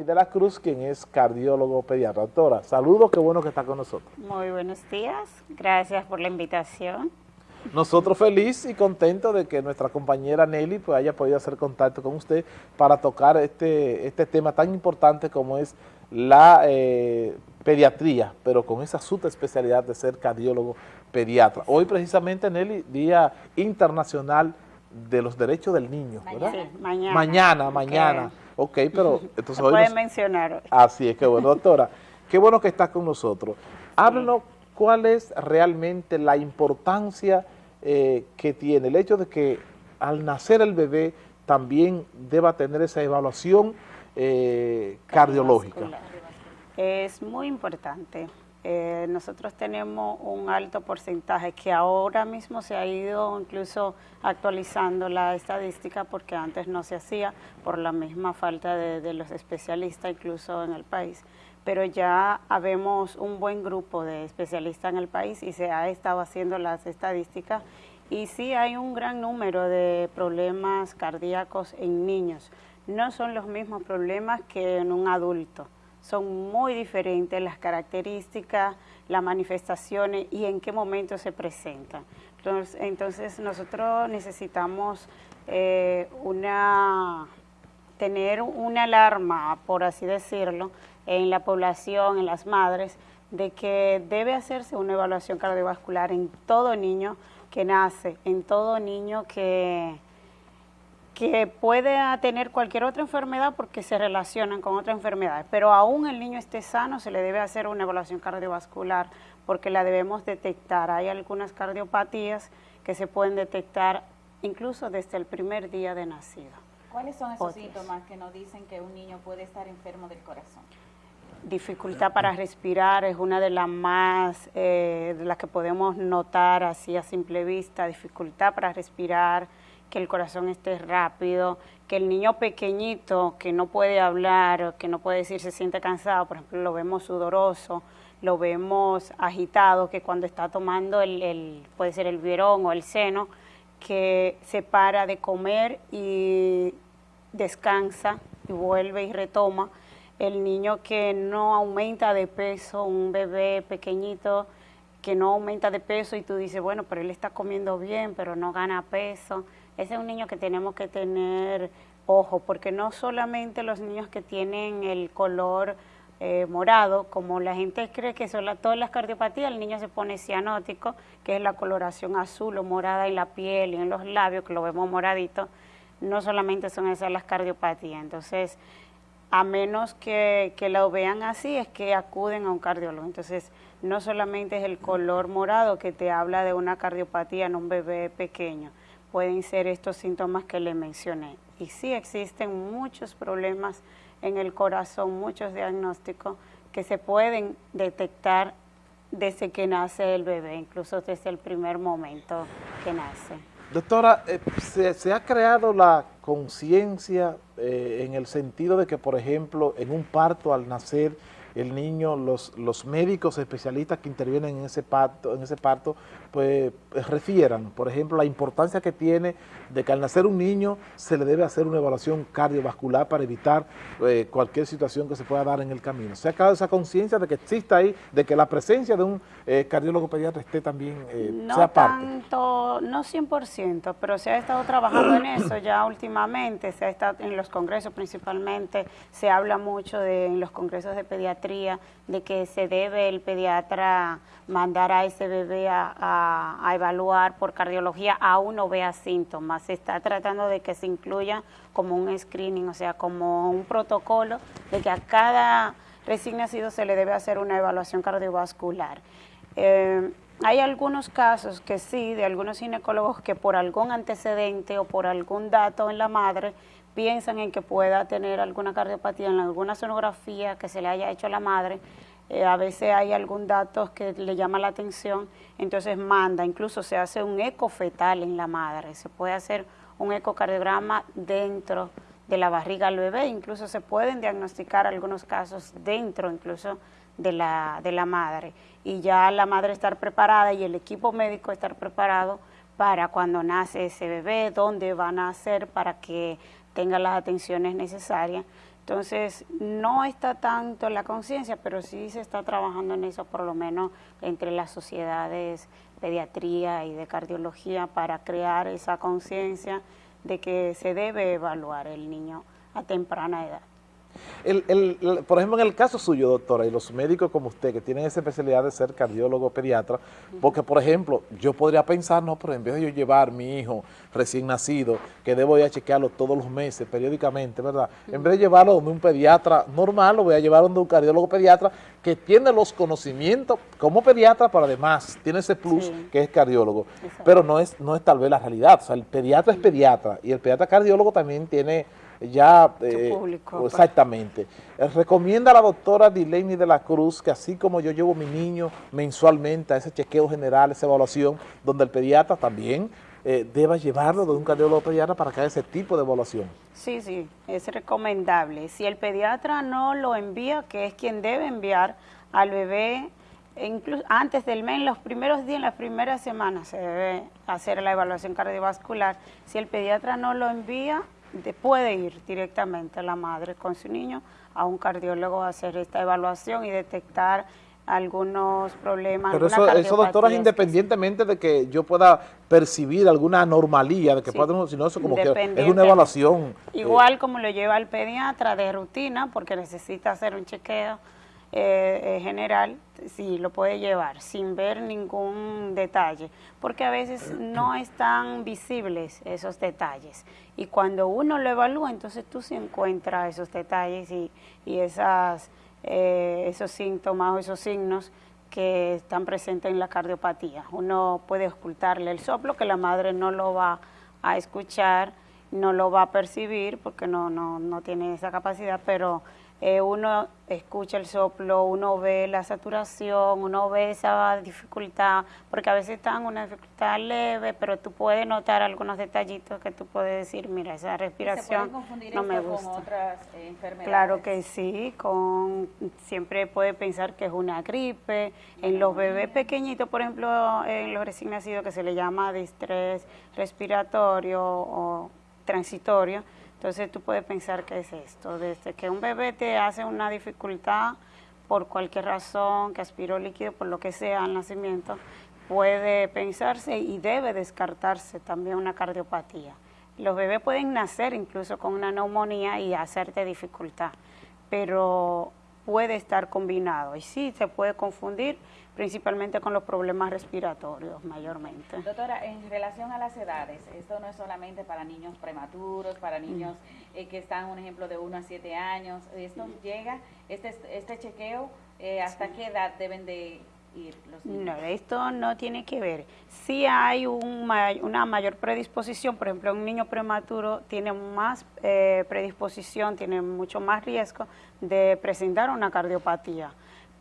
Noemi de la Cruz, quien es cardiólogo pediatra. Doctora, saludos, qué bueno que está con nosotros. Muy buenos días, gracias por la invitación. Nosotros feliz y contentos de que nuestra compañera Nelly pues, haya podido hacer contacto con usted para tocar este, este tema tan importante como es la eh, pediatría, pero con esa especialidad de ser cardiólogo pediatra. Hoy precisamente, Nelly, Día Internacional de los Derechos del Niño, ¿verdad? Sí, mañana. Mañana, mañana. Ok, pero entonces hoy... Pueden mencionar. Así es, que bueno, doctora. qué bueno que está con nosotros. Háblenos cuál es realmente la importancia eh, que tiene el hecho de que al nacer el bebé también deba tener esa evaluación eh, cardiológica. Es muy importante. Eh, nosotros tenemos un alto porcentaje que ahora mismo se ha ido incluso actualizando la estadística porque antes no se hacía por la misma falta de, los especialistas incluso en el país. Pero ya habemos un buen grupo de especialistas en el país y se ha estado haciendo las estadísticas. Y sí hay un gran número de problemas cardíacos en niños. No son los mismos problemas que en un adulto, son muy diferentes las características, las manifestaciones y en qué momento se presentan. Entonces, nosotros necesitamos eh, una, tener una alarma, por así decirlo, en la población, en las madres, de que debe hacerse una evaluación cardiovascular en todo niño que nace, en todo niño que, que puede tener cualquier otra enfermedad porque se relacionan con otras enfermedades, pero aún el niño esté sano, se le debe hacer una evaluación cardiovascular porque la debemos detectar. Hay algunas cardiopatías que se pueden detectar incluso desde el primer día de nacido. ¿Cuáles son esos síntomas que nos dicen que un niño puede estar enfermo del corazón? dificultad para respirar es una de las más, eh, de las que podemos notar así a simple vista, dificultad para respirar, que el corazón esté rápido, que el niño pequeñito que no puede hablar, que no puede decir se siente cansado, por ejemplo, lo vemos sudoroso, lo vemos agitado, que cuando está tomando el, el puede ser el biberón o el seno, que se para de comer y descansa y vuelve y retoma, el niño que no aumenta de peso, un bebé pequeñito que no aumenta de peso y tú dices, bueno, pero él está comiendo bien, pero no gana peso. Ese es un niño que tenemos que tener ojo, porque no solamente los niños que tienen el color eh, morado, como la gente cree que son todas las cardiopatías, el niño se pone cianótico, que es la coloración azul o morada en la piel y en los labios, que lo vemos moradito, no solamente son esas las cardiopatías. Entonces, a menos que, lo vean así, es que acuden a un cardiólogo. Entonces, no solamente es el color morado que te habla de una cardiopatía en un bebé pequeño, pueden ser estos síntomas que le mencioné. Y sí existen muchos problemas en el corazón, muchos diagnósticos que se pueden detectar desde que nace el bebé, incluso desde el primer momento que nace. Doctora, eh, se, ha creado la conciencia eh, en el sentido de que, por ejemplo, en un parto al nacer el niño, los, los médicos especialistas que intervienen en ese parto, en ese parto pues refieran, por ejemplo, la importancia que tiene de que al nacer un niño se le debe hacer una evaluación cardiovascular para evitar eh, cualquier situación que se pueda dar en el camino. Se ha creado esa conciencia de que exista ahí, de que la presencia de un eh, cardiólogo pediatra esté también, eh, no sea parte. Tanto, no 100%, pero se ha estado trabajando en eso ya últimamente, se ha estado en los congresos principalmente, se habla mucho de, en los congresos de pediatría, de que se debe el pediatra mandar a ese bebé a, evaluar por cardiología, aún no vea síntomas. Se está tratando de que se incluya como un screening, o sea, como un protocolo de que a cada recién nacido se le debe hacer una evaluación cardiovascular. Eh, hay algunos casos que sí, de algunos ginecólogos que por algún antecedente o por algún dato en la madre piensan en que pueda tener alguna cardiopatía en alguna sonografía que se le haya hecho a la madre, eh, a veces hay algún dato que le llama la atención, entonces manda, incluso se hace un eco fetal en la madre, se puede hacer un ecocardiograma dentro de la barriga del bebé, incluso se pueden diagnosticar algunos casos dentro incluso de la, de la madre. Y ya la madre estar preparada y el equipo médico estar preparado para cuando nace ese bebé, dónde va a nacer para que tenga las atenciones necesarias. Entonces, no está tanto la conciencia, pero sí se está trabajando en eso, por lo menos entre las sociedades pediatría y de cardiología, para crear esa conciencia de que se debe evaluar el niño a temprana edad. El, el, por ejemplo, en el caso suyo, doctora, y los médicos como usted, que tienen esa especialidad de ser cardiólogo pediatra, porque, por ejemplo, yo podría pensar, no, pero en vez de yo llevar a mi hijo recién nacido, que debo ir a chequearlo todos los meses, periódicamente, ¿verdad? En vez de llevarlo donde un pediatra normal, lo voy a llevar donde un cardiólogo pediatra que tiene los conocimientos como pediatra, pero además tiene ese plus que es cardiólogo. Pero no es, no es tal vez la realidad, o sea, el pediatra es pediatra y el pediatra cardiólogo también tiene ya... Eh, público, exactamente. Eh, recomienda a la doctora Dileni de la Cruz que así como yo llevo a mi niño mensualmente a ese chequeo general, esa evaluación, donde el pediatra también eh, deba llevarlo de un cardiólogo pediatra para que haga ese tipo de evaluación. Sí, sí, es recomendable. Si el pediatra no lo envía, que es quien debe enviar al bebé, incluso antes del mes, en los primeros días, en las primeras semanas, se debe hacer la evaluación cardiovascular. Si el pediatra no lo envía, puede ir directamente la madre con su niño a un cardiólogo a hacer esta evaluación y detectar algunos problemas. Pero eso, eso doctora, independientemente de que yo pueda percibir alguna anomalía, de que pueda, sino eso como que es una evaluación. Igual como lo lleva el pediatra de rutina, porque necesita hacer un chequeo eh, eh, general, sí lo puede llevar sin ver ningún detalle, porque a veces no están visibles esos detalles. Y cuando uno lo evalúa, entonces tú sí encuentras esos detalles y, y esas, eh, esos síntomas o esos signos que están presentes en la cardiopatía. Uno puede ocultarle el soplo, que la madre no lo va a escuchar, no lo va a percibir, porque no, no, no tiene esa capacidad, pero eh, uno escucha el soplo, uno ve la saturación, uno ve esa dificultad, porque a veces están una dificultad leve, pero tú puedes notar algunos detallitos que tú puedes decir, mira, esa respiración no me gusta. con otras eh, enfermedades? Claro que sí, con siempre puede pensar que es una gripe. En los bebés pequeñitos, por ejemplo, en los recién nacidos que se le llama distrés respiratorio o transitorio, entonces tú puedes pensar que es esto, desde que un bebé te hace una dificultad por cualquier razón, que aspiró líquido, por lo que sea al nacimiento, puede pensarse y debe descartarse también una cardiopatía. Los bebés pueden nacer incluso con una neumonía y hacerte dificultad, pero puede estar combinado. Y sí se puede confundir principalmente con los problemas respiratorios mayormente. Doctora, en relación a las edades, esto no es solamente para niños prematuros, para niños eh, que están, un ejemplo, de 1 a 7 años, esto llega, este, este chequeo, eh, ¿hasta qué edad deben de ir los niños? No, esto no tiene que ver. Si hay un, una mayor predisposición, por ejemplo, un niño prematuro tiene más eh, predisposición, tiene mucho más riesgo de presentar una cardiopatía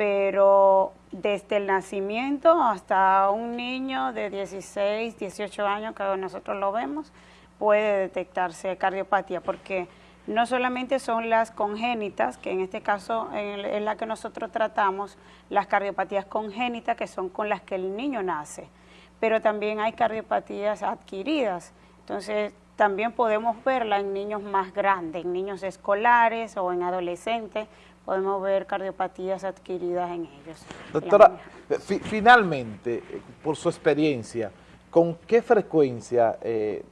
pero desde el nacimiento hasta un niño de 16, 18 años, que nosotros lo vemos, puede detectarse cardiopatía, porque no solamente son las congénitas, que en este caso es la que nosotros tratamos, las cardiopatías congénitas, que son con las que el niño nace, pero también hay cardiopatías adquiridas. Entonces, también podemos verla en niños más grandes, en niños escolares o en adolescentes, podemos ver cardiopatías adquiridas en ellos. Doctora, eh, finalmente, eh, por su experiencia, ¿con qué frecuencia eh,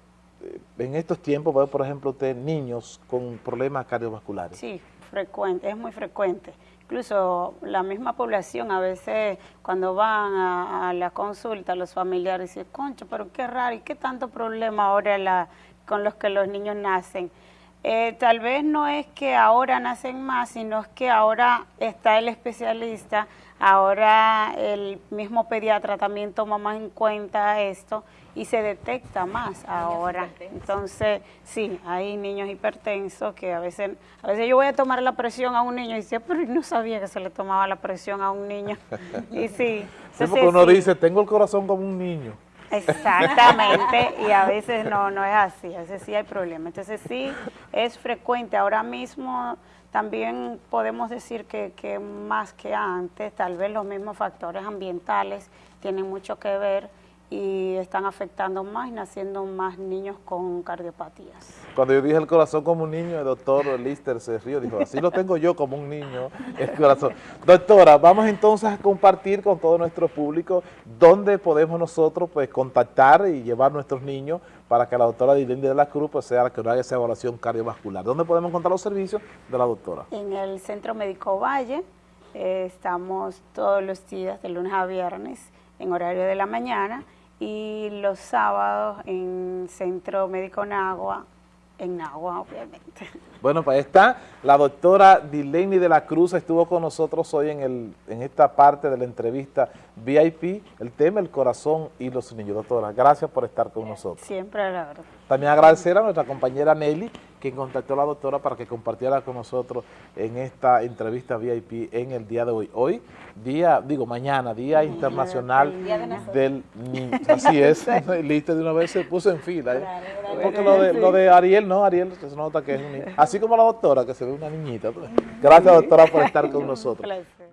en estos tiempos por ejemplo, usted niños con problemas cardiovasculares? Sí, frecuente, es muy frecuente. Incluso la misma población a veces cuando van a, la consulta, los familiares dicen, concho, pero qué raro, ¿y qué tanto problema ahora la, con los que los niños nacen? Eh, tal vez no es que ahora nacen más, sino es que ahora está el especialista, ahora el mismo pediatra también toma más en cuenta esto y se detecta más ahora. Entonces, sí, hay niños hipertensos que a veces, a veces yo voy a tomar la presión a un niño y dice, pero no sabía que se le tomaba la presión a un niño. y sí. Sí, porque uno dice, tengo el corazón como un niño. Exactamente, y a veces no, no es así, a veces sí hay problemas. Entonces sí, es frecuente. Ahora mismo también podemos decir que, que más que antes, tal vez los mismos factores ambientales tienen mucho que ver y están afectando más y naciendo más niños con cardiopatías. Cuando yo dije el corazón como un niño, el doctor Lister se rió, dijo, así lo tengo yo como un niño, el corazón. Doctora, vamos entonces a compartir con todo nuestro público dónde podemos nosotros pues contactar y llevar nuestros niños para que la doctora Dilendi de la Cruz pues, sea la que haga esa evaluación cardiovascular. ¿Dónde podemos encontrar los servicios de la doctora? En el Centro Médico Valle, eh, estamos todos los días, de lunes a viernes, en horario de la mañana, y los sábados en Centro Médico Nagua, en Nagua obviamente. Bueno, pues está la doctora Dileni de la Cruz, estuvo con nosotros hoy en, el, en esta parte de la entrevista VIP, el tema el corazón y los niños. Doctora, gracias por estar con nosotros. Siempre a la verdad. También agradecer a nuestra compañera Nelly, quien contactó a la doctora para que compartiera con nosotros en esta entrevista VIP en el día de hoy. Hoy, día, digo mañana, Día Internacional del Niño. Así es, listo, de una vez se puso en fila. ¿eh? Porque lo de, lo de Ariel, no, Ariel se nota que es un niño. Así como la doctora, que se ve una niñita. Gracias, doctora, por estar con nosotros.